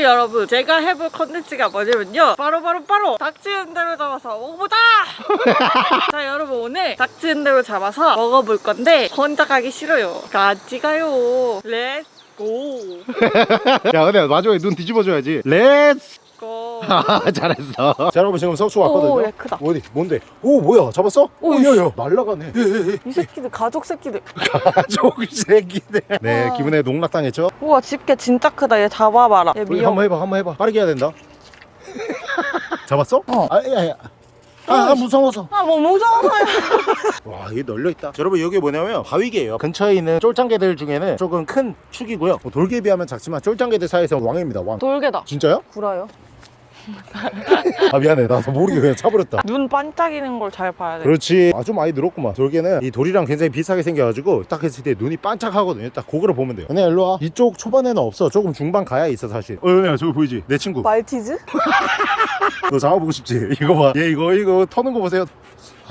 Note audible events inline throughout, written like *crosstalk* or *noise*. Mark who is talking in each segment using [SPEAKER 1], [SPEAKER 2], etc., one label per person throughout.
[SPEAKER 1] 오늘 여러분. 제가 해볼 컨텐츠가 뭐냐면요. 바로 바로 바로 닥치는 대로 잡아서 먹어보자 *laughs* 자 여러분. 오늘 닥치는 대로 잡아서 먹어볼 건데 혼자 가기 싫어요. 같이 가요. Let's go *laughs*
[SPEAKER 2] 야 근데 마지막에 눈 뒤집어줘야지. Let's
[SPEAKER 1] go. *laughs*
[SPEAKER 2] 잘했어. 자 여러분 지금 속초 왔거든요.
[SPEAKER 1] 오, 얘 크다.
[SPEAKER 2] 어디? 뭔데? 오 뭐야? 잡았어?
[SPEAKER 1] 오,
[SPEAKER 2] 오 야야. 날라가네.
[SPEAKER 1] 이 새끼들 가족 새끼들. *laughs*
[SPEAKER 2] 가족 새끼네 네
[SPEAKER 1] 와.
[SPEAKER 2] 기분에 농락당했죠?
[SPEAKER 1] 우와 집게 진짜 크다. 얘 잡아봐라. 얘
[SPEAKER 2] 우리
[SPEAKER 1] 미역
[SPEAKER 2] 한번 해봐 한번 해봐. 빠르게 해야 된다. *laughs* 잡았어?
[SPEAKER 1] 어.
[SPEAKER 2] 아야야. 아, 아 무서워서.
[SPEAKER 1] 아 뭐 무서워서요
[SPEAKER 2] 와 이게 널려있다. 여러분 여기 뭐냐면 바위개예요. 근처에 있는 쫄짱개들 중에는 조금 큰 축이고요. 뭐 돌개에 비하면 작지만 쫄짱개들 사이에서 왕입니다 왕.
[SPEAKER 1] 돌개다.
[SPEAKER 2] 진짜요?
[SPEAKER 1] 구라요
[SPEAKER 2] 아 미안해. 나도 모르게 그냥 차버렸다.
[SPEAKER 1] 눈 반짝이는 걸 잘 봐야 돼.
[SPEAKER 2] 그렇지. 아주 많이 늘었구만. 돌개는 이 돌이랑 굉장히 비슷하게 생겨가지고 딱 했을 때 눈이 반짝하거든요. 딱 그거를 보면 돼요. 은혜야 일로와. 이쪽 초반에는 없어. 조금 중반 가야 있어 사실. 어 은혜야 저기 보이지? 내 친구.
[SPEAKER 1] 말티즈? *laughs*
[SPEAKER 2] 너 잡아보고 싶지? 이거 봐얘 이거 이거 터는 거 보세요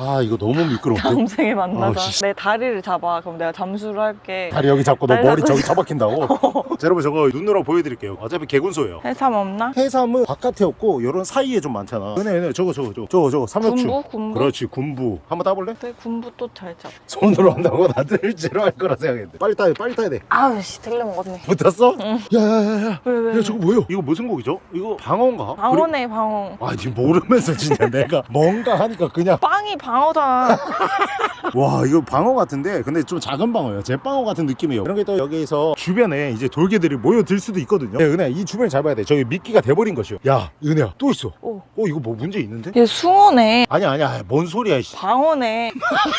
[SPEAKER 2] 아 이거 너무 미끄러운데
[SPEAKER 1] 다음 생에 만나자
[SPEAKER 2] 씨.
[SPEAKER 1] 내 다리를 잡아 그럼 내가 잠수를 할게
[SPEAKER 2] 다리 여기 잡고 너 머리 저기 처박힌다고 *laughs* 자 여러분 저거 눈으로 보여드릴게요 어차피 개군소예요
[SPEAKER 1] 해삼 없나?
[SPEAKER 2] 해삼은 바깥에 없고 요런 사이에 좀 많잖아 은혜 은혜 저거 저거 저거 저거 저거 삼엽충
[SPEAKER 1] 군부? 군부?
[SPEAKER 2] 그렇지 군부 한번 따볼래?
[SPEAKER 1] 내 군부 또 잘 잡아
[SPEAKER 2] 손으로 한다고 나들 제로 할 거라 생각했는데 빨리 따야 돼 빨리 따야 돼
[SPEAKER 1] 아우 씨 들려 먹었네
[SPEAKER 2] 붙었어?
[SPEAKER 1] 응.
[SPEAKER 2] 야야야야
[SPEAKER 1] 왜 왜?
[SPEAKER 2] 야 저거 뭐야? 이거 무슨 고기죠? 이거 방어인가?
[SPEAKER 1] 방어네 방어
[SPEAKER 2] 아 지금 모르면서 진짜 내가 뭔가 하니까 그냥
[SPEAKER 1] 빵이 방 어잖아 *laughs*
[SPEAKER 2] 와 이거 방어 같은데? 근데 좀 작은 방어예요. 제방어 같은 느낌이에요. 그런 게 또 여기서 주변에 이제 돌개들이 모여들 수도 있거든요. 야, 은혜야 이 주변을 잘 봐야 돼. 저기 미끼가 돼버린 것이요. 야 은혜야 또 있어.
[SPEAKER 1] 오.
[SPEAKER 2] 어 이거 뭐 문제 있는데?
[SPEAKER 1] 얘 숭어네.
[SPEAKER 2] 아니야 아니야 뭔 소리야 씨.
[SPEAKER 1] 방어네.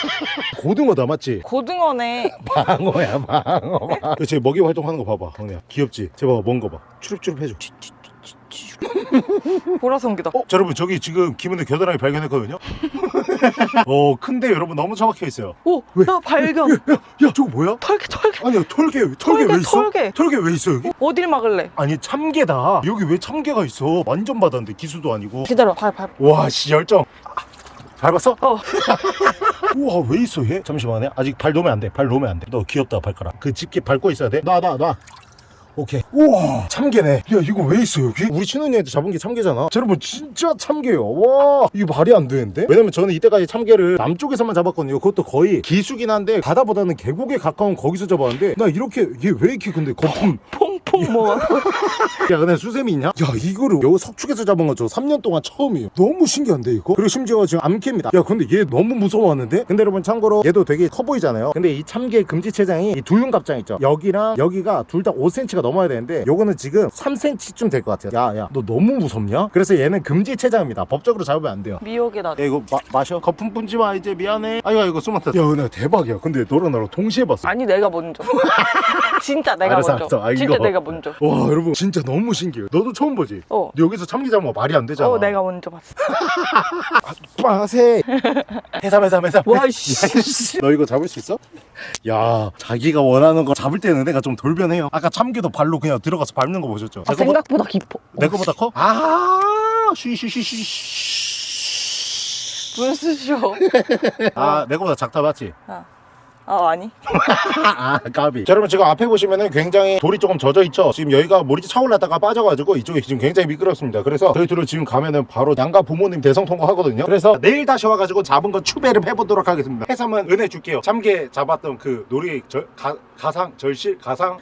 [SPEAKER 1] *laughs*
[SPEAKER 2] 고등어다 맞지?
[SPEAKER 1] 고등어네. *laughs*
[SPEAKER 2] 방어야 방어. 쟤 먹이 활동하는 거 봐봐 은혜야. 귀엽지? 쟤 봐봐 먼 거봐. 추릅추릅 해줘 *laughs*
[SPEAKER 1] 보라성기다
[SPEAKER 2] 어? 자, 여러분 저기 지금 기분을 겨드랑이 발견했거든요 *laughs* 어 큰데 여러분 너무 정확해 있어요
[SPEAKER 1] 오!
[SPEAKER 2] 왜?
[SPEAKER 1] 나 발견
[SPEAKER 2] 야 저거 뭐야?
[SPEAKER 1] 털개 털개
[SPEAKER 2] 아니야 털개 털개
[SPEAKER 1] 털개,
[SPEAKER 2] 왜 있어?
[SPEAKER 1] 털개.
[SPEAKER 2] 털개 왜 있어 여기?
[SPEAKER 1] 어 딜 막을래?
[SPEAKER 2] 아니 참개다 여기 왜 참개가 있어 완전 바다인데 기수도 아니고
[SPEAKER 1] 기다려 밟 밟.
[SPEAKER 2] 와씨 열정 밟았어?
[SPEAKER 1] 어 *laughs*
[SPEAKER 2] 우와 왜 있어 얘? 잠시만요 아직 발 놓으면 안돼발 놓으면 안돼너 귀엽다 발가락 그 집게 밟고 있어야 돼 놔 놔놔 오케이. 우와 참개네. 야 이거 왜 있어 여기? 우리 신혼여행때 잡은 게 참개잖아. 자, 여러분 진짜 참개요. 와 이게 말이 안 되는데? 왜냐면 저는 이때까지 참개를 남쪽에서만 잡았거든요. 그것도 거의 기수긴 한데 바다보다는 계곡에 가까운 거기서 잡았는데 나 이렇게 얘 왜 이렇게 근데 거품
[SPEAKER 1] 퐁퐁 먹어
[SPEAKER 2] 야 근데 수세미 있냐? 야 이거를 여기 석축에서 잡은 거 저 3년 동안 처음이에요. 너무 신기한데 이거? 그리고 심지어 지금 암캐입니다. 야 근데 얘 너무 무서워하는데? 근데 여러분 참고로 얘도 되게 커 보이잖아요. 근데 이 참개 금지체장이 이 둘륜갑장 있죠? 여기랑 여기가 둘 다 5cm가 넘어야 되는데 요거는 지금 3cm쯤 될 것 같아요. 야야 너 너무 무섭냐? 그래서 얘는 금지체장입니다. 법적으로 잡으면 안 돼요.
[SPEAKER 1] 미역이다
[SPEAKER 2] 야 이거 마, 마셔? 거품 뿜지 마 이제. 미안해. 아이고 이거 숨었다 야 은혜 대박이야. 근데 너랑 나랑 동시에 봤어.
[SPEAKER 1] 아니 내가 먼저. *laughs* 진짜 내가
[SPEAKER 2] 알았어,
[SPEAKER 1] 먼저.
[SPEAKER 2] 알았어. 아,
[SPEAKER 1] 진짜
[SPEAKER 2] 이거.
[SPEAKER 1] 내가 먼저
[SPEAKER 2] 와 여러분 진짜 너무 신기해요 너도 처음 보지?
[SPEAKER 1] 어
[SPEAKER 2] 여기서 참기 잡은 거 말이 안 되잖아
[SPEAKER 1] 어, 내가 먼저 봤어. *laughs*
[SPEAKER 2] 빠세 해삼 해삼 해삼
[SPEAKER 1] 와, 씨.
[SPEAKER 2] 야, 씨. 너 이거 잡을 수 있어? 야 자기가 원하는 거 잡을 때는 내가 좀 돌변해요 아까 참기도 발로 그냥 들어가서 밟는 거 보셨죠?
[SPEAKER 1] 아, 생각보다 깊어.
[SPEAKER 2] 내 거보다 커? 아 쉬쉬쉬쉬
[SPEAKER 1] 눈 쑤셔.
[SPEAKER 2] 아내 거보다 작다 맞지?
[SPEAKER 1] 아, 아 아니. *laughs*
[SPEAKER 2] 아 까비. 자, 여러분 지금 앞에 보시면은 굉장히 돌이 조금 젖어 있죠? 지금 여기가 물이 차올랐다가 빠져가지고 이쪽이 지금 굉장히 미끄럽습니다. 그래서 저희 둘은 지금 가면은 바로 양가 부모님 대성 통과하거든요. 그래서 내일 다시 와가지고 잡은 거 추배를 해보도록 하겠습니다. 해삼은 은혜 줄게요. 참게 잡았던 그 놀이 절, 가, 가상 절실 가상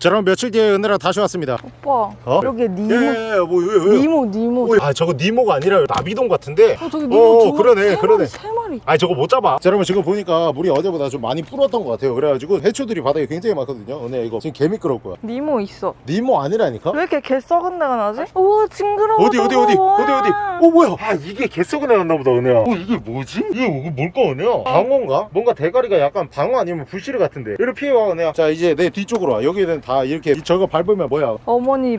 [SPEAKER 2] 자 여러분 며칠 뒤에 은혜랑 다시 왔습니다
[SPEAKER 1] 오빠.
[SPEAKER 2] 어?
[SPEAKER 1] 여기 니모.
[SPEAKER 2] 예예예 뭐 왜, 왜?
[SPEAKER 1] 니모, 니모.
[SPEAKER 2] 아 저거 니모가 아니라 나비동 같은데
[SPEAKER 1] 어, 저기
[SPEAKER 2] 어,
[SPEAKER 1] 니모 두
[SPEAKER 2] 그러네,
[SPEAKER 1] 세
[SPEAKER 2] 그러네.
[SPEAKER 1] 마리, 세 마리.
[SPEAKER 2] 아니 저거 못 잡아 자 여러분 지금 보니까 물이 어제보다 좀 많이 불었던 것 같아요 그래가지고 해초들이 바닥에 굉장히 많거든요 은혜 이거 지금 개 미끄러울 거야
[SPEAKER 1] 니모 있어.
[SPEAKER 2] 니모 아니라니까?
[SPEAKER 1] 왜 이렇게 개 썩은 데가 나지? 우와, 징그러워.
[SPEAKER 2] 어디 어디 어디 어디 어디
[SPEAKER 1] 뭐야.
[SPEAKER 2] 어 뭐야 아 이게 개 썩은 애 났나 보다 은혜야 어 이게 뭐지? 이게 뭐- 뭘까 은혜야 방어인가? 뭔가 대가리가 약간 방어 아니면 부시르 같은데 이리 피해와 은혜야 자 이제 내 뒤쪽으로 와 여기는 다 이렇게 이- 저거 밟으면 뭐야
[SPEAKER 1] 어머니. *laughs*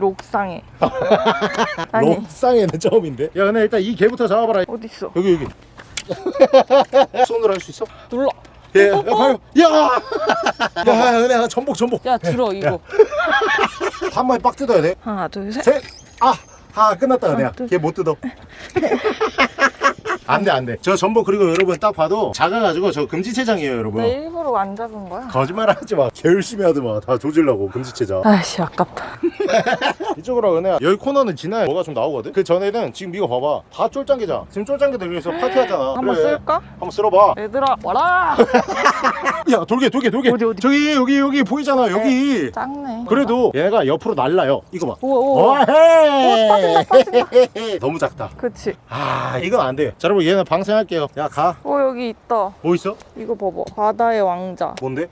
[SPEAKER 1] 아니,
[SPEAKER 2] 록상에는 처음인데 야 은혜 일단 이 개부터 잡아봐라
[SPEAKER 1] 어딨어?
[SPEAKER 2] 여기 여기 *laughs* 손으로 할 수 있어?
[SPEAKER 1] 눌러.
[SPEAKER 2] 예, 야. *laughs* 야! 야, 은혜야, 전복, 전복.
[SPEAKER 1] 야, 들어, 이거.
[SPEAKER 2] 한 마리 빡 뜯어야 돼.
[SPEAKER 1] 하나, 둘, 셋.
[SPEAKER 2] 셋. 아, 아, 끝났다, 은혜야.
[SPEAKER 1] 둘.
[SPEAKER 2] 걔못 뜯어. 안돼 안돼 저 전복 그리고 여러분 딱 봐도 작아가지고 저 금지체장이에요 여러분
[SPEAKER 1] 나 일부러 안 잡은 거야.
[SPEAKER 2] 거짓말 하지 마. 개 열심히 하더만. 다 조질라고 금지체자.
[SPEAKER 1] 아이씨 아깝다. *laughs*
[SPEAKER 2] 이쪽으로 은혜야. 여기 코너는 지나야 뭐가 좀 나오거든. 그 전에는 지금 이거 봐봐. 다 쫄짱개자. 지금 쫄짱개들 위해서 파티하잖아.
[SPEAKER 1] 한번
[SPEAKER 2] 그래.
[SPEAKER 1] 쓸까?
[SPEAKER 2] 한번 쓸어봐.
[SPEAKER 1] 얘들아 와라. *laughs*
[SPEAKER 2] 야 돌게 돌게 돌게.
[SPEAKER 1] 어디, 어디?
[SPEAKER 2] 저기 여기 여기 보이잖아 여기.
[SPEAKER 1] 작네.
[SPEAKER 2] 그래도 얘가 옆으로 날라요. 이거 봐.
[SPEAKER 1] 우와 우와.
[SPEAKER 2] 어헤. 너무 작다.
[SPEAKER 1] 그치.
[SPEAKER 2] 아 이건 안 돼. 자 여러분 얘는 방생할게요. 야 가.
[SPEAKER 1] 어 여기 있다.
[SPEAKER 2] 뭐 있어?
[SPEAKER 1] 이거 봐봐. 바다의 왕자.
[SPEAKER 2] 뭔데?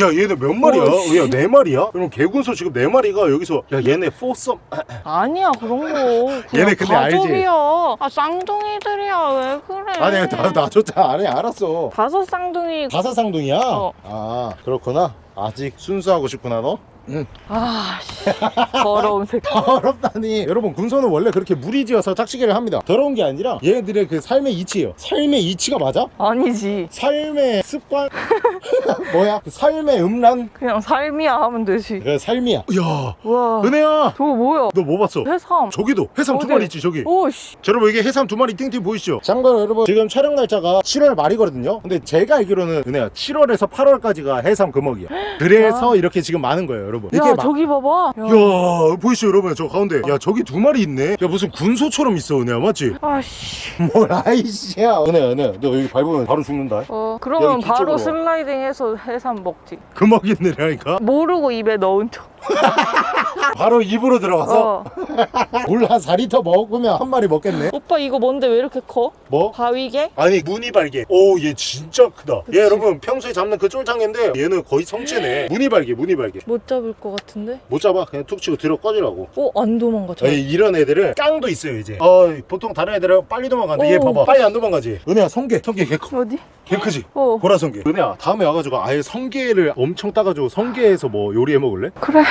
[SPEAKER 2] 야 얘는 몇 마리야? 야네 마리야? 그럼 개군소 지금 네 마리가 여기서 야 얘네 포썸
[SPEAKER 1] 아니야 그런 거.
[SPEAKER 2] 얘네 근데 알지?
[SPEAKER 1] 가족이야. 아 쌍둥이들이야 왜 그래?
[SPEAKER 2] 아니 나 놔줬잖아 아니 알았어
[SPEAKER 1] 다섯 쌍둥이.
[SPEAKER 2] 다섯 쌍둥이야?
[SPEAKER 1] 어.
[SPEAKER 2] 아 그렇구나 아직 순수하고 싶구나 너? 응
[SPEAKER 1] 아 씨 더러운 *laughs* 새끼.
[SPEAKER 2] 더럽다니 여러분 군소는 원래 그렇게 무리지어서 짝짓기를 합니다 더러운 게 아니라 얘네들의 그 삶의 이치예요 삶의 이치가 맞아?
[SPEAKER 1] 아니지.
[SPEAKER 2] 삶의 습관? *laughs* 뭐야? 그 삶의 음란?
[SPEAKER 1] 그냥 삶이야 하면 되지.
[SPEAKER 2] 그 삶이야 야
[SPEAKER 1] 와.
[SPEAKER 2] 은혜야
[SPEAKER 1] 저거 뭐야?
[SPEAKER 2] 너 뭐 봤어?
[SPEAKER 1] 해삼.
[SPEAKER 2] 저기도 해삼 두
[SPEAKER 1] 어디?
[SPEAKER 2] 마리 있지 저기
[SPEAKER 1] 오 씨.
[SPEAKER 2] 자, 여러분 이게 해삼 두 마리 띵띵 보이시죠? 참고로 여러분 지금 촬영 날짜가 7월 말이거든요 근데 제가 알기로는 은혜야 7월에서 8월까지가 해삼 금어기야 *gasps* 그래서 이렇게 지금 많은 거예요 여러분
[SPEAKER 1] 야
[SPEAKER 2] 막-
[SPEAKER 1] 저기 봐봐. 야.
[SPEAKER 2] 야 보이시죠 여러분 저 가운데 야 저기 두 마리 있네 야 무슨 군소처럼 있어 은혜야 맞지? *laughs*
[SPEAKER 1] 아씨.
[SPEAKER 2] 뭘 아이씨야 은혜야 은혜야 너 여기 밟으면 바로 죽는다
[SPEAKER 1] 어 그러면 바로
[SPEAKER 2] 와.
[SPEAKER 1] 슬라이딩 해서 해삼 먹지.
[SPEAKER 2] 금어기들이라니까
[SPEAKER 1] 모르고 입에 넣은 척. *laughs*
[SPEAKER 2] 바로 입으로 들어가서
[SPEAKER 1] 어. *laughs*
[SPEAKER 2] 물한 4리터 먹으면 한 마리 먹겠네
[SPEAKER 1] 오빠 이거 뭔데 왜 이렇게 커?
[SPEAKER 2] 뭐?
[SPEAKER 1] 바위게?
[SPEAKER 2] 아니 무늬발게 오 얘 진짜 크다 얘 여러분 평소에 잡는 그 쫄장인데 얘는 거의 성체네 *gasps* 무늬발게 무늬발게
[SPEAKER 1] 못 잡을 것 같은데?
[SPEAKER 2] 못 잡아 그냥 툭 치고 들어 꺼지라고
[SPEAKER 1] 어? 안 도망가 저.
[SPEAKER 2] 이런 애들은 깡도 있어요 이제 어 보통 다른 애들은 빨리 도망가는데 얘
[SPEAKER 1] 오.
[SPEAKER 2] 봐봐 빨리 안 도망가지 은혜야 성게 성게 개, 커,
[SPEAKER 1] 어디?
[SPEAKER 2] 개 크지?
[SPEAKER 1] 어
[SPEAKER 2] 보라 성게 은혜야 다음에 와가지고 아예 성게를 엄청 따가지고 성게에서 뭐 요리해 먹을래?
[SPEAKER 1] 그래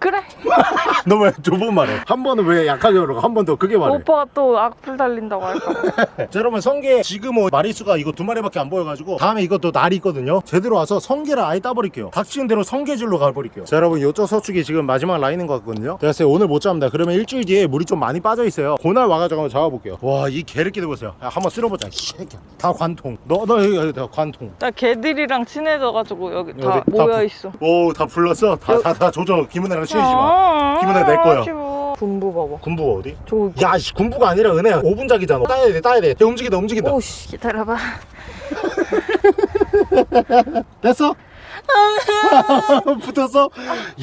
[SPEAKER 1] 그래. *laughs*
[SPEAKER 2] 너 왜 두 번 말해? 한 번은 왜 약하게 그러고 한 번 더 크게 말해?
[SPEAKER 1] 오빠가 또 악플 달린다고 할까? 봐. *laughs*
[SPEAKER 2] 자 여러분 성게 지금 뭐 마리수가 이거 두 마리밖에 안 보여가지고 다음에 이것도 날이 있거든요. 제대로 와서 성게를 아예 따버릴게요. 닥치는 대로 성게줄로 가버릴게요. 자 여러분 요쪽 석축이 지금 마지막 라인인 것 같거든요. 제가 때 오늘 못 잡는다. 그러면 일주일 뒤에 물이 좀 많이 빠져 있어요. 그날 와가지고 한번 잡아볼게요. 와 이 개를 끼고 보세요. 야, 한번 쓸어보자. 다 관통. 너 너 여기, 여기 다 관통.
[SPEAKER 1] 나 개들이랑 친해져가지고 여기 다
[SPEAKER 2] 여기 다
[SPEAKER 1] 모여
[SPEAKER 2] 부-
[SPEAKER 1] 있어.
[SPEAKER 2] 오 다 불렀어? 다 다다 조져 김은혜랑 친해지지 마
[SPEAKER 1] 아,
[SPEAKER 2] 기분은 내 거야.
[SPEAKER 1] 아쉬워. 군부 봐봐
[SPEAKER 2] 군부가 어디?
[SPEAKER 1] 저기
[SPEAKER 2] 야 씨, 군부가 아니라 은혜야 5분작이잖아 따야 돼 따야 돼 야, 움직인다 움직인다
[SPEAKER 1] 오씨 기다려봐 *laughs*
[SPEAKER 2] 됐어? *laughs* 붙었어?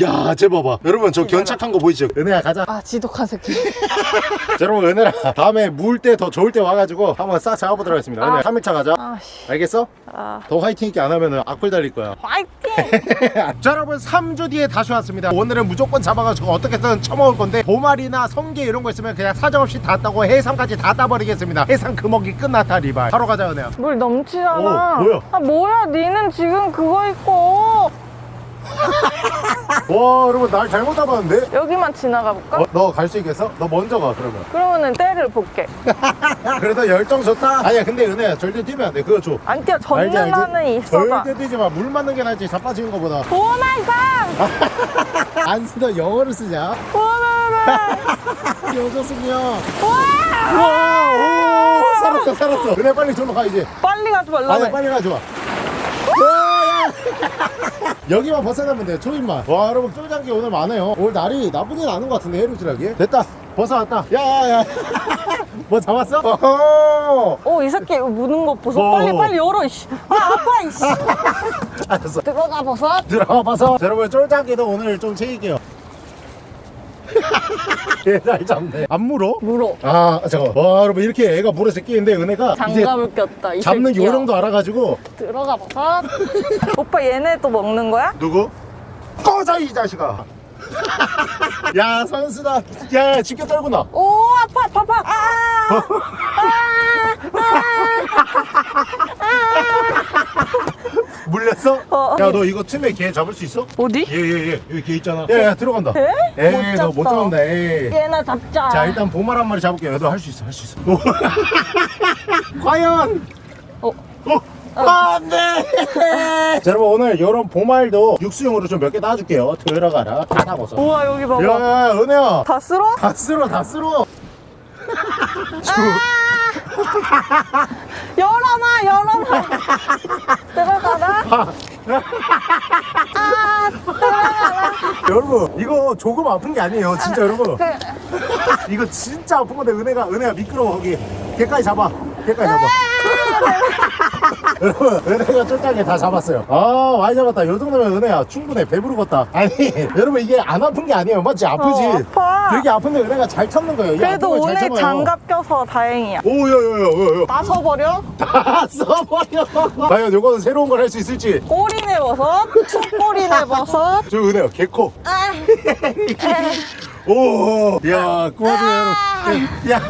[SPEAKER 2] 야, 쟤 봐봐. 여러분, 저 견착한 거 보이죠? 은혜야, 가자.
[SPEAKER 1] 아 지독한 새끼 *laughs*
[SPEAKER 2] 자, 여러분, 은혜랑 다음에 물 때 더 좋을 때 와가지고 한번 싹 잡아보도록 하겠습니다. 은혜,
[SPEAKER 1] 아.
[SPEAKER 2] 3일차 가자.
[SPEAKER 1] 아씨
[SPEAKER 2] 알겠어?
[SPEAKER 1] 아
[SPEAKER 2] 더 화이팅 있게 안 하면 악플 달릴 거야.
[SPEAKER 1] 화이팅 *laughs*
[SPEAKER 2] 자, 여러분, 3주 뒤에 다시 왔습니다. 오늘은 무조건 잡아가지고 어떻게든 처먹을 건데, 보말이나 성게 이런 거 있으면 그냥 사정없이 다 따고 해삼까지 다 따버리겠습니다. 해삼 금어기 끝났다, 리발. 바로 가자, 은혜야.
[SPEAKER 1] 물 넘치잖아
[SPEAKER 2] 오, 뭐야?
[SPEAKER 1] 아 뭐야 니는 지금 그거 있고 *laughs*
[SPEAKER 2] 와, 여러분, 날 잘못 잡았는데?
[SPEAKER 1] 여기만 지나가 볼까?
[SPEAKER 2] 어, 너갈 수 있겠어? 너 먼저 가, 그러면.
[SPEAKER 1] 그러면은 때를 볼게 *laughs*
[SPEAKER 2] 그래도 열정 좋다. 아니야, 근데 은혜야, 절대 뛰면 안 돼. 그거 줘.
[SPEAKER 1] 안 뛰어 젖는? 나는 있어봐
[SPEAKER 2] 절대 뛰지 마. 물 맞는 게 낫지. 자빠지는 거보다.
[SPEAKER 1] 보호날상 *laughs*
[SPEAKER 2] 안 쓰다 영어를 쓰냐? 여자 쓰냐?
[SPEAKER 1] 와
[SPEAKER 2] 와, 오, 살았어, 살았어. 그래, 빨리 저로 가, 이제.
[SPEAKER 1] 빨리 가지
[SPEAKER 2] 아니,
[SPEAKER 1] 말라며
[SPEAKER 2] 빨리 가, 좋아. 와, *laughs* 야. 여기만 벗어나면 돼, 초입만. 와, 여러분, 쫄장기 오늘 많아요. 오늘 날이 나쁘진 않은 것 같은데, 해루질하기. 됐다. 벗어왔다. 야, 야, 야. *laughs* 뭐 잡았어? 어허.
[SPEAKER 1] 어이 새끼 무는 거 보소
[SPEAKER 2] 어.
[SPEAKER 1] 빨리 빨리 열어 이씨 아 아파 이씨 *laughs*
[SPEAKER 2] 알았어.
[SPEAKER 1] 들어가 버섯
[SPEAKER 2] 들어가. 자, 여러분, 쫄장기도 오늘 좀 챙길게요. *laughs* 얘잘 잡네. 안 물어?
[SPEAKER 1] 물어
[SPEAKER 2] 아 잠깐 와 여러분 이렇게 애가 물에서 끼는데 은혜가
[SPEAKER 1] 장갑을 꼈다 이
[SPEAKER 2] 잡는
[SPEAKER 1] 새끼야.
[SPEAKER 2] 요령도 알아가지고
[SPEAKER 1] 들어가 버섯 *laughs* 오빠 얘네 또 먹는 거야?
[SPEAKER 2] 누구? 꺼져 이 자식아 *laughs* 야 선수다 야 집게 떨고
[SPEAKER 1] 나오 아파 아파 아파 아, *laughs*
[SPEAKER 2] 물렸어?
[SPEAKER 1] 어.
[SPEAKER 2] 야너 이거 틈에 개 잡을 수 있어?
[SPEAKER 1] 어디?
[SPEAKER 2] 예예예 여기 개 있잖아 야야 들어간다
[SPEAKER 1] 에?
[SPEAKER 2] 에이 못너못
[SPEAKER 1] 잡다.
[SPEAKER 2] 잡는다 에이
[SPEAKER 1] 얘나 잡자
[SPEAKER 2] 자 일단 보말 한 마리 잡을게요 너할수 있어 할 수 있어 오. *laughs* 과연
[SPEAKER 1] 어.
[SPEAKER 2] 어. 안돼 *laughs* 자 여러분 오늘 이런 보말도 육수용으로 좀 몇 개 따줄게요 들어가라 다 잡아서
[SPEAKER 1] 우와 여기 봐봐
[SPEAKER 2] 야 은혜야
[SPEAKER 1] 다 쓸어?
[SPEAKER 2] 다 쓸어 다 쓸어 *laughs*
[SPEAKER 1] 열어놔 열어놔. 들어가라. 아 들어가라.
[SPEAKER 2] 여러분 이거 조금 아픈 게 아니에요 진짜 여러분. 이거 진짜 아픈 건데 은혜가 은혜가 미끄러워 거기. 걔까지 잡아. 걔까지 잡아 *laughs* 여러분 은혜가 쫄짱에 다 잡았어요. 아 많이 잡았다. 이 정도면 은혜야. 충분해. 배부르겠다. 아니 *laughs* 여러분 이게 안 아픈 게 아니에요. 맞지? 아프지?
[SPEAKER 1] 어, 아파.
[SPEAKER 2] 되게 아픈데 은혜가 잘 참는 거예요. 이
[SPEAKER 1] 그래도 오늘. 장갑 껴서 다행이야.
[SPEAKER 2] 오야야야야야. *laughs* 다 써버려? 과연 요거는 새로운 걸 할 수 있을지.
[SPEAKER 1] 꼬리네 버섯? 총꼬리네 버섯?
[SPEAKER 2] 저 은혜야 개코.
[SPEAKER 1] 아,
[SPEAKER 2] 오, 야, 꼬아줘요, 야,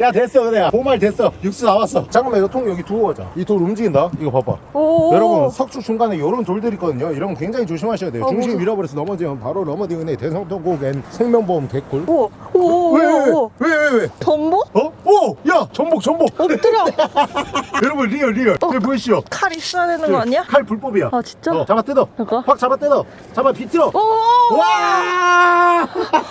[SPEAKER 2] 야, 됐어, 은혜야. 보말 됐어. 육수 나왔어. 잠깐만, 이거 통 여기 두고 가자. 이 돌 움직인다. 이거 봐봐.
[SPEAKER 1] 오
[SPEAKER 2] 여러분, 석주 중간에 이런 돌들이 있거든요. 이런 거 굉장히 조심하셔야 돼요.
[SPEAKER 1] 어,
[SPEAKER 2] 중심
[SPEAKER 1] 무서워.
[SPEAKER 2] 잃어버려서 넘어지면 바로 넘어지는 은혜 대성통곡엔 생명보험 개꿀.
[SPEAKER 1] 오, 오, 오,
[SPEAKER 2] 왜, 왜,
[SPEAKER 1] 오,
[SPEAKER 2] 왜, 왜, 왜?
[SPEAKER 1] 전복?
[SPEAKER 2] 어? 오! 야! 전복, 전복!
[SPEAKER 1] 엎드려 *laughs*
[SPEAKER 2] 여러분, real, real. 여기 보이시죠?
[SPEAKER 1] 칼 있어야 되는 거 아니야?
[SPEAKER 2] 칼 불법이야.
[SPEAKER 1] 아 진짜?
[SPEAKER 2] 어, 잡아 뜯어.
[SPEAKER 1] 이거?
[SPEAKER 2] 확 잡아 뜯어. 잡아 비틀어.
[SPEAKER 1] 오
[SPEAKER 2] 와! *laughs*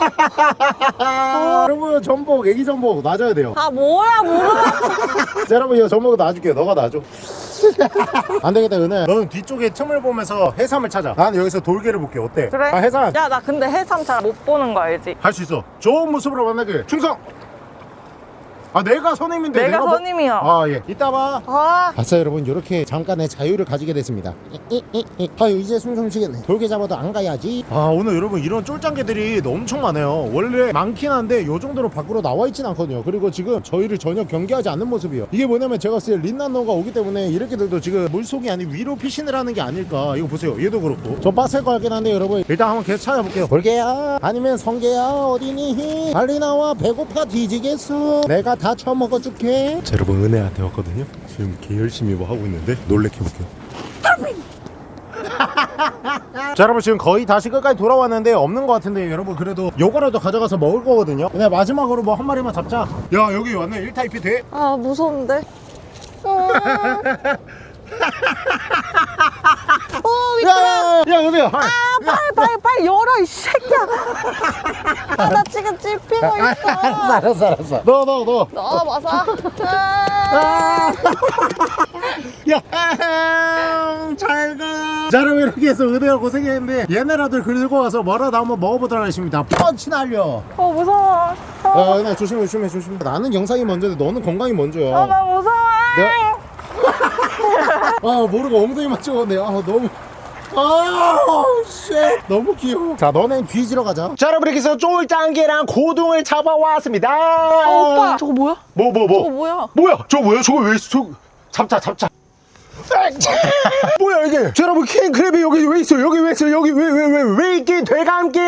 [SPEAKER 2] 여러분 전복 애기 전복 놔줘야 돼요.
[SPEAKER 1] 아 뭐야 모르겠어 *laughs*
[SPEAKER 2] 자, 여러분 이거 전복 놔줄게. 너가 놔줘. *laughs* 안 되겠다 은혜. 너는 뒤쪽에 틈을 보면서 해삼을 찾아. 나는 여기서 돌게를 볼게. 어때?
[SPEAKER 1] 그래
[SPEAKER 2] 아 해삼
[SPEAKER 1] 야 나 근데 해삼 잘 못 보는 거 알지?
[SPEAKER 2] 할 수 있어. 좋은 모습으로 만나길. 충성. 아 내가 선임인데
[SPEAKER 1] 내가
[SPEAKER 2] 뭐-
[SPEAKER 1] 선임이야
[SPEAKER 2] 아 예. 이따 봐.
[SPEAKER 1] 아.
[SPEAKER 2] 아싸 여러분. 이렇게 잠깐의 자유를 가지게 됐습니다. 아유 이제 숨 좀 쉬겠네. 돌게 잡아도 안 가야지. 아 오늘 여러분 이런 쫄짱개들이 엄청 많아요. 원래 많긴 한데 요 정도로 밖으로 나와 있진 않거든요. 그리고 지금 저희를 전혀 경계하지 않는 모습이에요. 이게 뭐냐면 제가 봤을 때 린나노가 오기 때문에 이렇게들도 지금 물속이 아닌 위로 피신을 하는 게 아닐까. 이거 보세요. 얘도 그렇고. 좀 빡셀 것 같긴 한데 여러분 일단 한번 계속 찾아볼게요. 돌개야? 아니면 성게야? 어디니? 빨리 나와. 배고파. 뒤지겠어. 내가 다 처먹어줄게. 자 여러분 은혜한테 왔거든요. 지금 개 열심히 뭐 하고 있는데 놀래켜볼게요. *laughs* 자 여러분 지금 거의 다시 끝까지 돌아왔는데 없는 것 같은데 여러분 그래도 요거라도 가져가서 먹을 거거든요. 근데 마지막으로 뭐 한 마리만 잡자. 야 여기 왔네. 1타입이 돼?
[SPEAKER 1] 아 무서운데 *laughs* 어, 어 미끄러.
[SPEAKER 2] 야, 야 은혜야? 아,
[SPEAKER 1] 빨리 빨리 빨리 열어 이 새끼야. 아 나 지금 찝히고
[SPEAKER 2] 알았어.
[SPEAKER 1] 있어
[SPEAKER 2] 알았어 알았어. 너 너너.
[SPEAKER 1] 넣어 봐서. 아,
[SPEAKER 2] 야, 잘가. 자, 여러분 이렇게 해서 은혜가 고생했는데 얘네라도 긁고 와서 뭐라도 한번 먹어보도록 하겠습니다. 펀치 날려.
[SPEAKER 1] 어 무서워.
[SPEAKER 2] 아, 은혜 조심해, 조심해, 조심해. 나는 영상이 먼저인데 너는 건강이 먼저야.
[SPEAKER 1] 아나 무서워.
[SPEAKER 2] 내가- 아, 모르고 엉덩이만 찍었네. 아, 너무. 아, shit. 너무 귀여워. 자, 너넨 뒤지러 가자. 자, 여러분 이렇게 해서 쫄짱게랑 고둥을 잡아왔습니다.
[SPEAKER 1] 어, 오빠 저거 뭐야?
[SPEAKER 2] 뭐, 뭐,
[SPEAKER 1] 저거
[SPEAKER 2] 뭐.
[SPEAKER 1] 뭐야?
[SPEAKER 2] 뭐야? 저거 뭐야? 저거 왜? 저... 잡자, 잡자. *laughs* 뭐야 이게? 자, 여러분 킹크랩이 여기 왜 있어? 여기 왜 있어? 여기 왜 왜 왜왜 있기 되감기?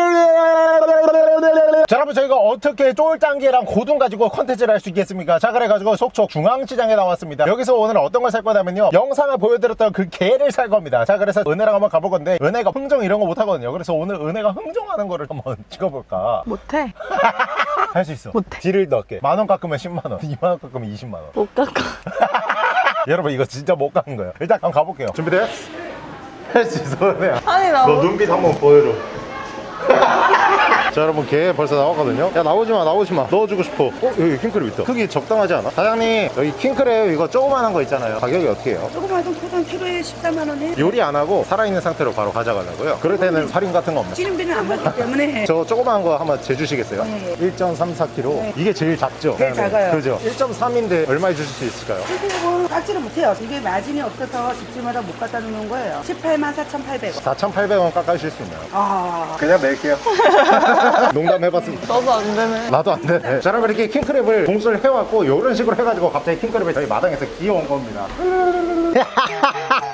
[SPEAKER 2] 자, 여러분 저희가 어떻게 쫄짱게랑 고둥 가지고 컨텐츠를 할 수 있겠습니까? 자, 그래가지고 속초 중앙시장에 나왔습니다. 여기서 오늘 어떤 걸 살 거냐면요. 영상을 보여드렸던 그 게를 살 겁니다. 자, 그래서 은혜랑 한번 가볼 건데 은혜가 흥정 이런 거 못하거든요. 그래서 오늘 은혜가 흥정하는 거를 한번 *laughs* 찍어볼까?
[SPEAKER 1] 못해 *laughs*
[SPEAKER 2] 할 수 있어.
[SPEAKER 1] 못해.
[SPEAKER 2] deal을 넣을게. 만 원 깎으면 10만 원, 2만 원 깎으면 20만 원.
[SPEAKER 1] 못 깎아 *laughs*
[SPEAKER 2] 여러분 이거 진짜 못 가는 거예요. 일단 한번 가볼게요. 준비돼? 할수 있어 은혜야.
[SPEAKER 1] 아니
[SPEAKER 2] 나너
[SPEAKER 1] 못-
[SPEAKER 2] 눈빛 한번 보여줘 *laughs* 자 여러분 개 벌써 나왔거든요 야 나오지마 나오지마 넣어주고 싶어 어? 여기 킹크랩 있다 크기 적당하지 않아? 사장님 여기 킹크랩 이거 조그만한 거 있잖아요 가격이 어떻게 해요?
[SPEAKER 3] 조그마한 포장 키로에 14만 원에
[SPEAKER 2] 요리 안 하고 살아있는 상태로 바로 가져가려고요 그럴 때는 할인 같은 거 없나요?
[SPEAKER 3] 찌름비는 안 받기 때문에 *laughs*
[SPEAKER 2] 저 조그마한 거 한번 재주시겠어요?
[SPEAKER 3] 네.
[SPEAKER 2] 1.34kg 이게 제일 작죠?
[SPEAKER 3] 제일 작아요.
[SPEAKER 2] 그죠? 1.3인데 얼마에 주실 수 있을까요?
[SPEAKER 3] 선생님은 깎지를 못해요. 이게 마진이 없어서 집주마다 못 갖다 놓는 거예요. 18만 4,800원.
[SPEAKER 2] 4,800원 깎아주실 수 있나요?
[SPEAKER 3] 아,
[SPEAKER 2] 그냥 낼게요 *laughs* 농담해봤습니다
[SPEAKER 1] 너도 안 되네
[SPEAKER 2] 나도 안 돼. 자, 여러분 이렇게 킹크랩을 공수를 해왔고 이런 식으로 해가지고 갑자기 킹크랩이 저희 마당에서 귀여운 겁니다.